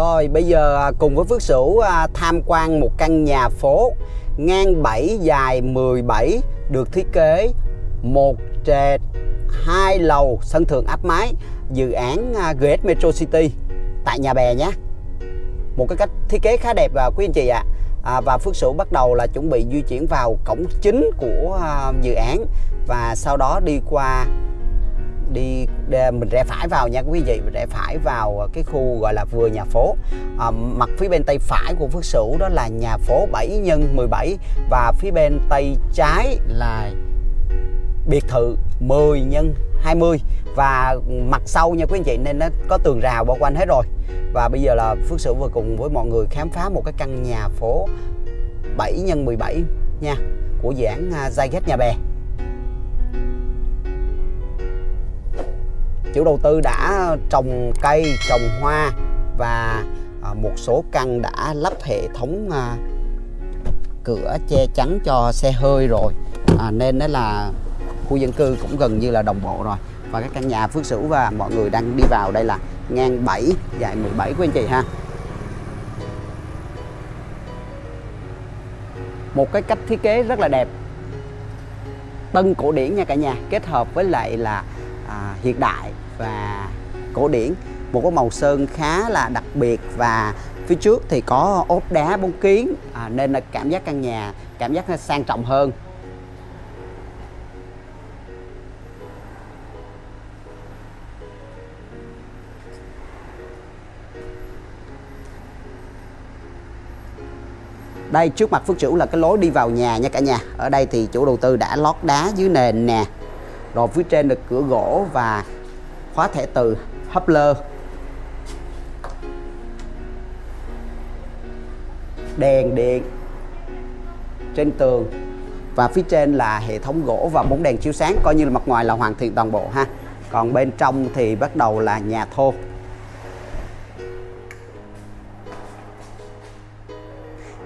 Rồi, bây giờ à, cùng với Phước Sửu à, tham quan một căn nhà phố ngang 7 dài 17 được thiết kế một trệt hai lầu sân thượng áp mái, dự án à, GS Metro City tại nhà bè nhé một cái cách thiết kế khá đẹp và quý anh chị ạ à. và Phước Sửu bắt đầu là chuẩn bị di chuyển vào cổng chính của dự án và sau đó đi qua đi mình rẽ phải vào nha quý vị rẽ phải vào cái khu gọi là vừa nhà phố. À, mặt phía bên tay phải của Phước Sửu đó là nhà phố 7 nhân 17 và phía bên tay trái là biệt thự 10 nhân 20 và mặt sau nha quý anh chị nên nó có tường rào bao quanh hết rồi. Và bây giờ là Phước Sửu vừa cùng với mọi người khám phá một cái căn nhà phố 7 nhân 17 nha của dự án Zyget Nhà Bè. Chủ đầu tư đã trồng cây trồng hoa và à, một số căn đã lắp hệ thống à, cửa che chắn cho xe hơi rồi. À, nên đó là khu dân cư cũng gần như là đồng bộ rồi. Và các căn nhà Phước Sửu và mọi người đang đi vào đây là ngang 7 dài 17 của anh chị ha. Một cái cách thiết kế rất là đẹp. Tân cổ điển nha cả nhà kết hợp với lại là à, hiện đại và cổ điển. Một cái màu sơn khá là đặc biệt và phía trước thì có ốp đá bóng kiến à, nên là cảm giác căn nhà cảm giác sang trọng hơn. Đây trước mặt Phước chủ là cái lối đi vào nhà nha cả nhà. Ở đây thì chủ đầu tư đã lót đá dưới nền nè rồi phía trên là cửa gỗ và khóa thẻ từ Hubler. Đèn điện trên tường và phía trên là hệ thống gỗ và bóng đèn chiếu sáng coi như là mặt ngoài là hoàn thiện toàn bộ ha. Còn bên trong thì bắt đầu là nhà thô.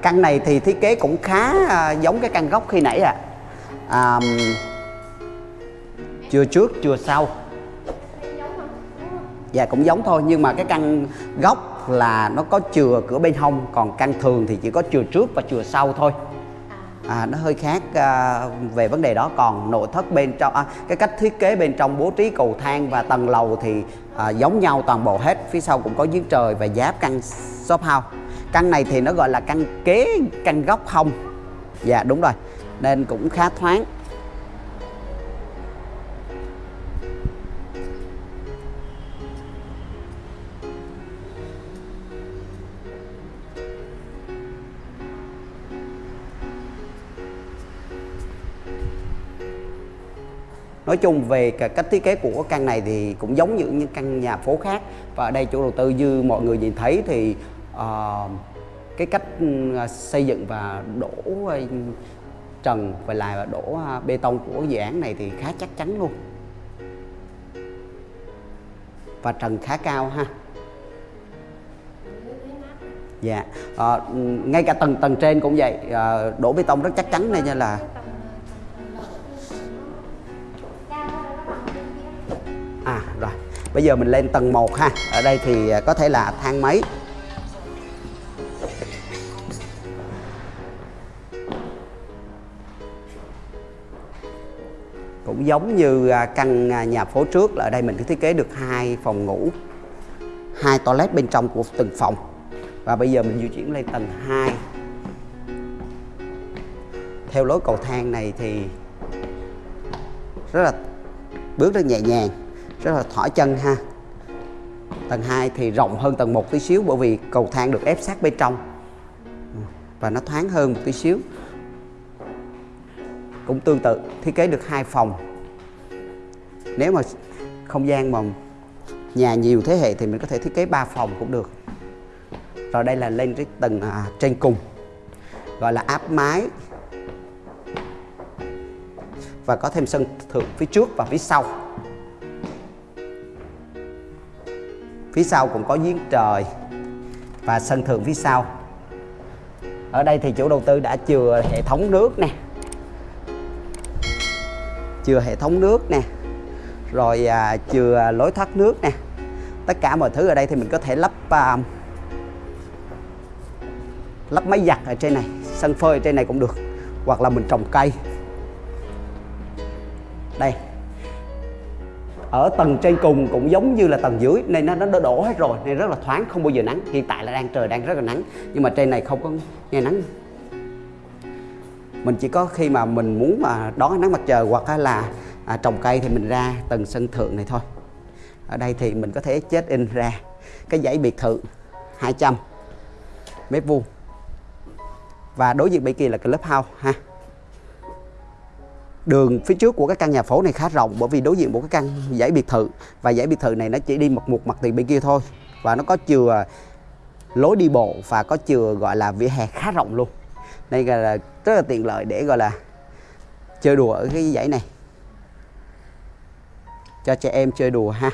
Căn này thì thiết kế cũng khá à, giống cái căn gốc khi nãy à, à chưa trước chưa sau. Dạ cũng giống thôi nhưng mà cái căn gốc là nó có chừa cửa bên hông còn căn thường thì chỉ có chừa trước và chừa sau thôi. À, nó hơi khác à, về vấn đề đó. Còn nội thất bên trong à, cái cách thiết kế bên trong bố trí cầu thang và tầng lầu thì à, giống nhau toàn bộ hết. Phía sau cũng có giếng trời và giáp căn shop house. Căn này thì nó gọi là căn kế căn góc hông. Dạ đúng rồi. Nên cũng khá thoáng. Nói chung về cách thiết kế của căn này thì cũng giống như những căn nhà phố khác. Và ở đây chủ đầu tư như mọi người nhìn thấy thì uh, cái cách ừ, xây dựng và đổ ờ, trần và lại đổ ờ, bê tông của dự án này thì khá chắc chắn luôn. Và trần khá cao ha. Dạ à, ngay cả tầng tầng trên cũng vậy. À, đổ bê tông rất chắc chắn nên là à rồi. Bây giờ mình lên tầng 1 ha. Ở đây thì à, có thể là thang máy. Cũng giống như à, căn à, nhà phố trước là ở đây mình cứ thiết kế được hai phòng ngủ, hai toilet bên trong của từng phòng. Và bây giờ mình di chuyển lên tầng 2 theo lối cầu thang này thì rất là, bước rất nhẹ nhàng rất là thỏi chân ha. Tầng 2 thì rộng hơn tầng 1 tí xíu bởi vì cầu thang được ép sát bên trong. Và nó thoáng hơn một tí xíu. Cũng tương tự thiết kế được hai phòng. Nếu mà không gian mà nhà nhiều thế hệ thì mình có thể thiết kế 3 phòng cũng được. Rồi đây là lên cái tầng à, trên cùng gọi là áp mái. Và có thêm sân thượng phía trước và phía sau. Phía sau cũng có giếng trời và sân thượng phía sau. Ở đây thì chủ đầu tư đã chừa hệ thống nước nè. Chừa hệ thống nước nè. Rồi à, chừa lối thoát nước nè. Tất cả mọi thứ ở đây thì mình có thể lắp à, lắp máy giặt ở trên này sân phơi ở trên này cũng được hoặc là mình trồng cây. Đây ở tầng trên cùng cũng giống như là tầng dưới nên nó nó đổ hết rồi nên rất là thoáng không bao giờ nắng. Hiện tại là đang trời đang rất là nắng nhưng mà trên này không có nghe nắng. Mình chỉ có khi mà mình muốn mà đón ánh nắng mặt trời hoặc là à, trồng cây thì mình ra tầng sân thượng này thôi. Ở đây thì mình có thể chết in ra cái dãy biệt thự 200 mét vuông. Và đối diện bên kia là club house ha đường phía trước của cái căn nhà phố này khá rộng bởi vì đối diện một cái căn dãy biệt thự. Và dãy biệt thự này nó chỉ đi một một mặt tiền bên kia thôi. Và nó có chừa lối đi bộ và có chừa, gọi là, vỉa hè khá rộng luôn. Đây là rất là tiện lợi để, gọi là, chơi đùa ở cái dãy này. Cho trẻ em chơi đùa ha.